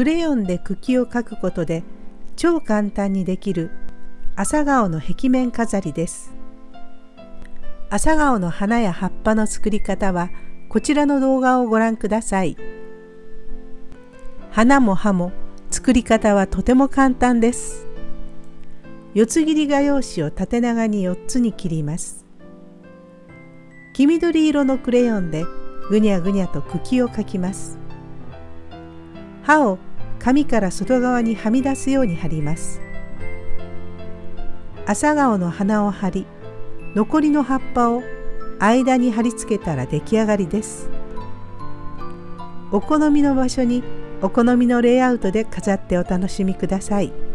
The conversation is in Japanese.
クレヨンで茎を描くことで超簡単にできる朝顔の壁面飾りです。朝顔の花や葉っぱの作り方はこちらの動画をご覧ください。花も葉も作り方はとても簡単です。四つ切り画用紙を縦長に4つに切ります。黄緑色のクレヨンでぐにゃぐにゃと茎を描きます。刃を紙から外側にはみ出すように貼ります。朝顔の花を貼り、残りの葉っぱを間に貼り付けたら出来上がりです。お好みの場所にお好みのレイアウトで飾ってお楽しみください。